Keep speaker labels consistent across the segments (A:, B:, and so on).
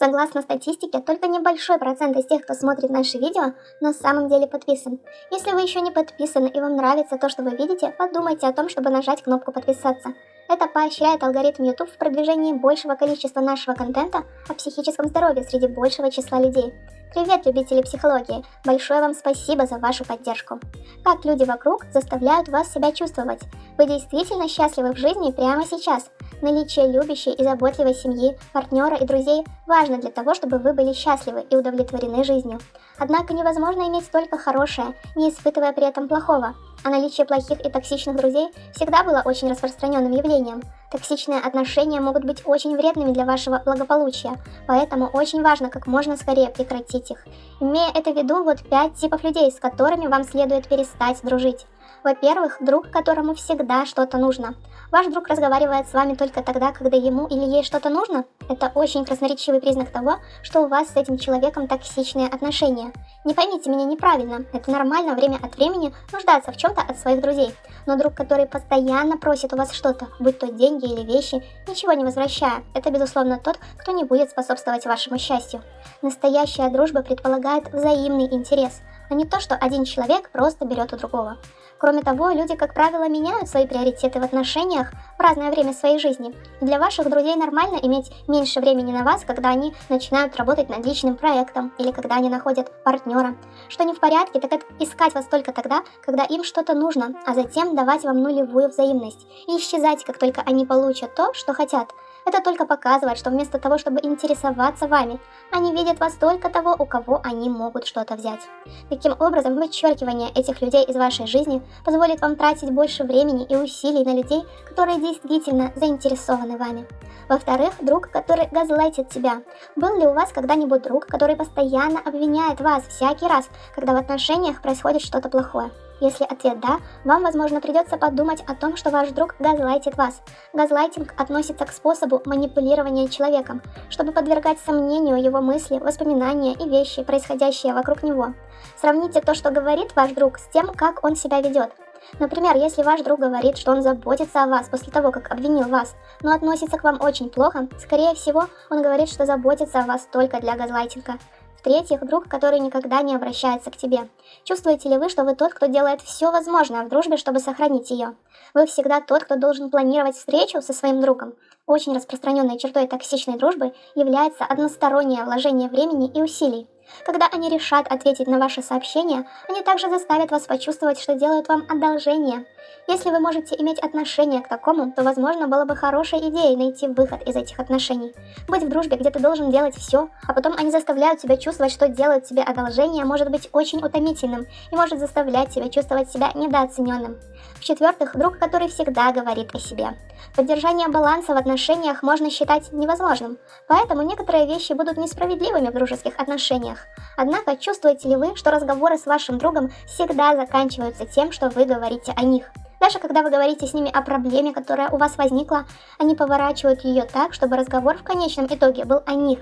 A: Согласно статистике, только небольшой процент из тех, кто смотрит наши видео, на самом деле подписан. Если вы еще не подписаны и вам нравится то, что вы видите, подумайте о том, чтобы нажать кнопку подписаться. Это поощряет алгоритм YouTube в продвижении большего количества нашего контента о психическом здоровье среди большего числа людей. Привет, любители психологии! Большое вам спасибо за вашу поддержку. Как люди вокруг заставляют вас себя чувствовать? Вы действительно счастливы в жизни прямо сейчас? Наличие любящей и заботливой семьи, партнера и друзей важно для того, чтобы вы были счастливы и удовлетворены жизнью. Однако невозможно иметь только хорошее, не испытывая при этом плохого. А наличие плохих и токсичных друзей всегда было очень распространенным явлением. Токсичные отношения могут быть очень вредными для вашего благополучия, поэтому очень важно как можно скорее прекратить их. Имея это в виду, вот 5 типов людей, с которыми вам следует перестать дружить. Во-первых, друг, которому всегда что-то нужно. Ваш друг разговаривает с вами только тогда, когда ему или ей что-то нужно? Это очень красноречивый признак того, что у вас с этим человеком токсичные отношения. Не поймите меня неправильно, это нормально время от времени нуждаться в чем-то от своих друзей. Но друг, который постоянно просит у вас что-то, будь то деньги или вещи, ничего не возвращая, это безусловно тот, кто не будет способствовать вашему счастью. Настоящая дружба предполагает взаимный интерес, а не то, что один человек просто берет у другого. Кроме того, люди, как правило, меняют свои приоритеты в отношениях в разное время своей жизни. И для ваших друзей нормально иметь меньше времени на вас, когда они начинают работать над личным проектом или когда они находят партнера. Что не в порядке, так это искать вас только тогда, когда им что-то нужно, а затем давать вам нулевую взаимность и исчезать, как только они получат то, что хотят – это только показывает, что вместо того, чтобы интересоваться вами, они видят вас только того, у кого они могут что-то взять. Таким образом, вычеркивание этих людей из вашей жизни позволит вам тратить больше времени и усилий на людей, которые действительно заинтересованы вами. Во-вторых, друг, который газлайтит тебя. Был ли у вас когда-нибудь друг, который постоянно обвиняет вас всякий раз, когда в отношениях происходит что-то плохое? Если ответ «да», вам, возможно, придется подумать о том, что ваш друг газлайтит вас. Газлайтинг относится к способу манипулирования человеком, чтобы подвергать сомнению его мысли, воспоминания и вещи, происходящие вокруг него. Сравните то, что говорит ваш друг, с тем, как он себя ведет. Например, если ваш друг говорит, что он заботится о вас после того, как обвинил вас, но относится к вам очень плохо, скорее всего, он говорит, что заботится о вас только для газлайтинга. В-третьих, друг, который никогда не обращается к тебе. Чувствуете ли вы, что вы тот, кто делает все возможное в дружбе, чтобы сохранить ее? Вы всегда тот, кто должен планировать встречу со своим другом. Очень распространенной чертой токсичной дружбы является одностороннее вложение времени и усилий. Когда они решат ответить на ваши сообщения, они также заставят вас почувствовать, что делают вам одолжение – если вы можете иметь отношение к такому, то, возможно, было бы хорошей идеей найти выход из этих отношений. Быть в дружбе, где ты должен делать все, а потом они заставляют тебя чувствовать, что делают тебе одолжение, может быть очень утомительным и может заставлять тебя чувствовать себя недооцененным. В-четвертых, друг, который всегда говорит о себе. Поддержание баланса в отношениях можно считать невозможным, поэтому некоторые вещи будут несправедливыми в дружеских отношениях. Однако, чувствуете ли вы, что разговоры с вашим другом всегда заканчиваются тем, что вы говорите о них? Даже когда вы говорите с ними о проблеме, которая у вас возникла, они поворачивают ее так, чтобы разговор в конечном итоге был о них.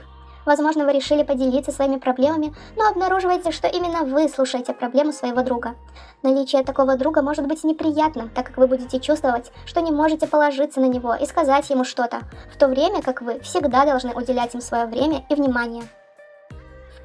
A: Возможно, вы решили поделиться своими проблемами, но обнаруживаете, что именно вы слушаете проблему своего друга. Наличие такого друга может быть неприятным, так как вы будете чувствовать, что не можете положиться на него и сказать ему что-то, в то время как вы всегда должны уделять им свое время и внимание.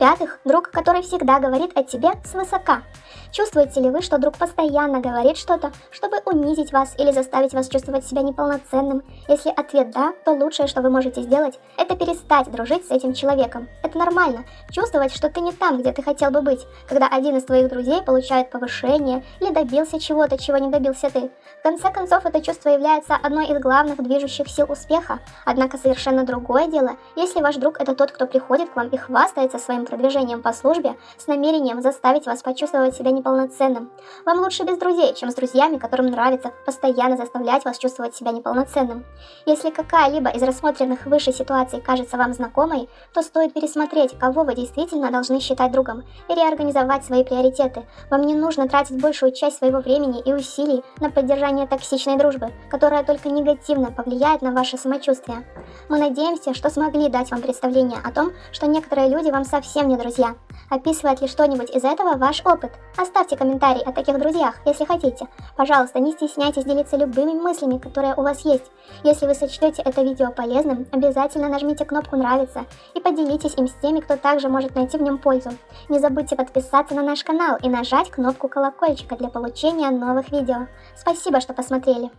A: В-пятых, друг, который всегда говорит о тебе свысока. Чувствуете ли вы, что друг постоянно говорит что-то, чтобы унизить вас или заставить вас чувствовать себя неполноценным? Если ответ «да», то лучшее, что вы можете сделать, это перестать дружить с этим человеком. Это нормально, чувствовать, что ты не там, где ты хотел бы быть, когда один из твоих друзей получает повышение или добился чего-то, чего не добился ты. В конце концов, это чувство является одной из главных движущих сил успеха. Однако совершенно другое дело, если ваш друг это тот, кто приходит к вам и хвастается своим продвижением по службе с намерением заставить вас почувствовать себя неполноценным. Вам лучше без друзей, чем с друзьями, которым нравится постоянно заставлять вас чувствовать себя неполноценным. Если какая-либо из рассмотренных выше ситуаций кажется вам знакомой, то стоит пересмотреть, кого вы действительно должны считать другом, и реорганизовать свои приоритеты. Вам не нужно тратить большую часть своего времени и усилий на поддержание токсичной дружбы, которая только негативно повлияет на ваше самочувствие. Мы надеемся, что смогли дать вам представление о том, что некоторые люди вам совсем не друзья. Описывает ли что-нибудь из этого ваш опыт? Оставьте комментарий о таких друзьях, если хотите. Пожалуйста, не стесняйтесь делиться любыми мыслями, которые у вас есть. Если вы сочтете это видео полезным, обязательно нажмите кнопку «Нравится» и поделитесь им с теми, кто также может найти в нем пользу. Не забудьте подписаться на наш канал и нажать кнопку колокольчика для получения новых видео. Спасибо, что посмотрели.